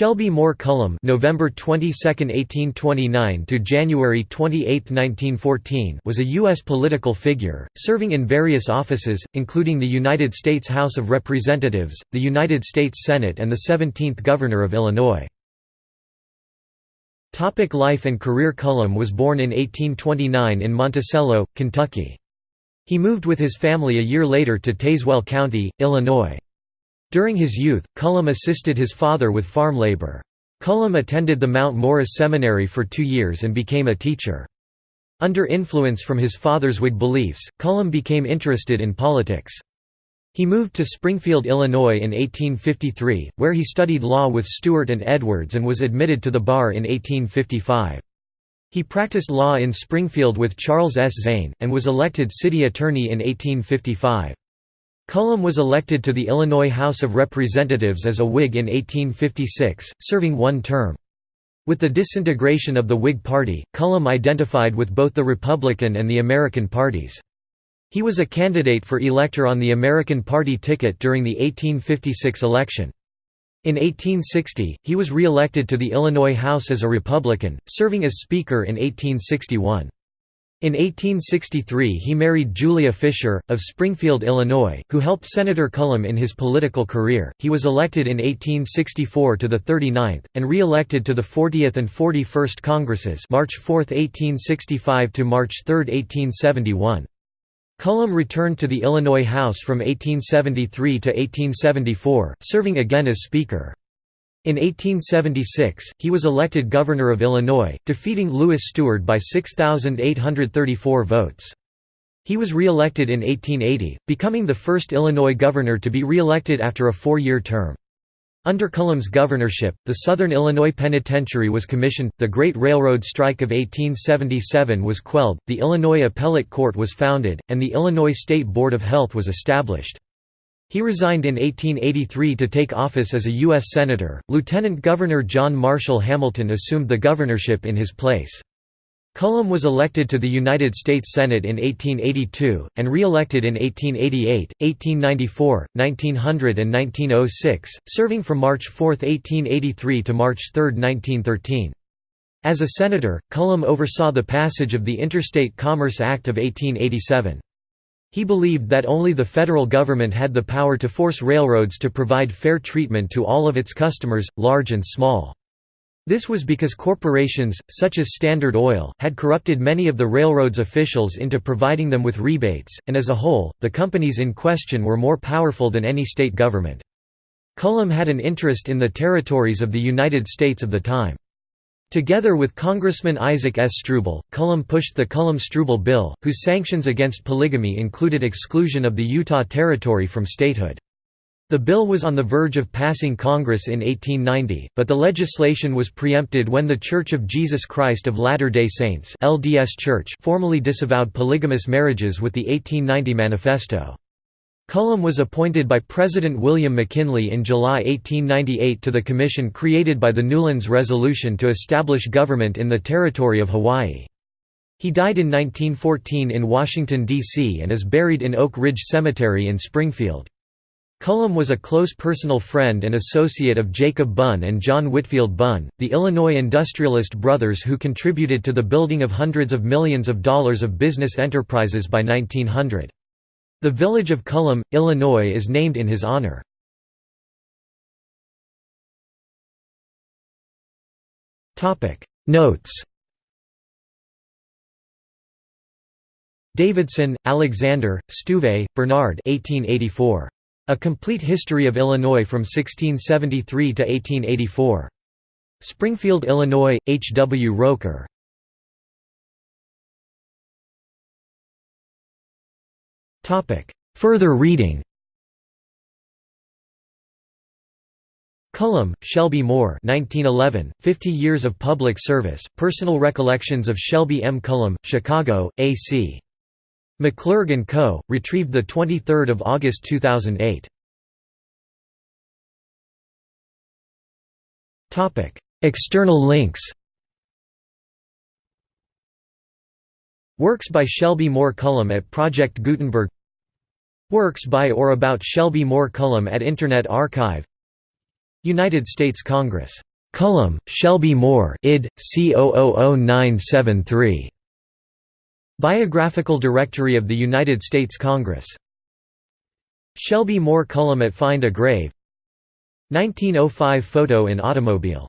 Shelby Moore Cullom November 22, 1829 to January 28, 1914 was a U.S. political figure, serving in various offices, including the United States House of Representatives, the United States Senate and the 17th Governor of Illinois. Topic life and career Cullom was born in 1829 in Monticello, Kentucky. He moved with his family a year later to Tazewell County, Illinois. During his youth, Cullom assisted his father with farm labor. Cullom attended the Mount Morris Seminary for two years and became a teacher. Under influence from his father's Whig beliefs, Cullom became interested in politics. He moved to Springfield, Illinois in 1853, where he studied law with Stuart and Edwards and was admitted to the bar in 1855. He practiced law in Springfield with Charles S. Zane, and was elected city attorney in 1855. Cullom was elected to the Illinois House of Representatives as a Whig in 1856, serving one term. With the disintegration of the Whig Party, Cullom identified with both the Republican and the American parties. He was a candidate for elector on the American Party ticket during the 1856 election. In 1860, he was re-elected to the Illinois House as a Republican, serving as Speaker in 1861. In 1863 he married Julia Fisher, of Springfield, Illinois, who helped Senator Cullom in his political career. He was elected in 1864 to the 39th, and re-elected to the 40th and 41st Congresses March 4, 1865 to March 3, 1871. Cullom returned to the Illinois House from 1873 to 1874, serving again as Speaker. In 1876, he was elected governor of Illinois, defeating Lewis Steward by 6,834 votes. He was re-elected in 1880, becoming the first Illinois governor to be re-elected after a four-year term. Under Cullom's governorship, the Southern Illinois Penitentiary was commissioned, the Great Railroad Strike of 1877 was quelled, the Illinois Appellate Court was founded, and the Illinois State Board of Health was established. He resigned in 1883 to take office as a U.S. Senator. Lieutenant Governor John Marshall Hamilton assumed the governorship in his place. Cullom was elected to the United States Senate in 1882, and re-elected in 1888, 1894, 1900 and 1906, serving from March 4, 1883 to March 3, 1913. As a senator, Cullom oversaw the passage of the Interstate Commerce Act of 1887. He believed that only the federal government had the power to force railroads to provide fair treatment to all of its customers, large and small. This was because corporations, such as Standard Oil, had corrupted many of the railroad's officials into providing them with rebates, and as a whole, the companies in question were more powerful than any state government. Cullom had an interest in the territories of the United States of the time. Together with Congressman Isaac S. Struble, Cullom pushed the Cullom-Struble Bill, whose sanctions against polygamy included exclusion of the Utah Territory from statehood. The bill was on the verge of passing Congress in 1890, but the legislation was preempted when the Church of Jesus Christ of Latter-day Saints LDS Church formally disavowed polygamous marriages with the 1890 Manifesto. Cullom was appointed by President William McKinley in July 1898 to the commission created by the Newlands Resolution to establish government in the territory of Hawaii. He died in 1914 in Washington, D.C. and is buried in Oak Ridge Cemetery in Springfield. Cullom was a close personal friend and associate of Jacob Bunn and John Whitfield Bunn, the Illinois industrialist brothers who contributed to the building of hundreds of millions of dollars of business enterprises by 1900. The village of Cullom, Illinois is named in his honor. Notes Davidson, Alexander, Stuve, Bernard 1884. A Complete History of Illinois from 1673 to 1884. Springfield, Illinois, H. W. Rokker. Further reading Cullom, Shelby Moore 1911, 50 Years of Public Service, Personal Recollections of Shelby M. Cullom, Chicago, A.C. McClurg & Co., retrieved 23 August 2008. External links Works by Shelby Moore Cullom at Project Gutenberg Works by or about Shelby Moore Cullom at Internet Archive United States Congress Cullom, Shelby Moore id. C 000973. Biographical Directory of the United States Congress. Shelby Moore Cullom at Find a Grave 1905 photo in automobile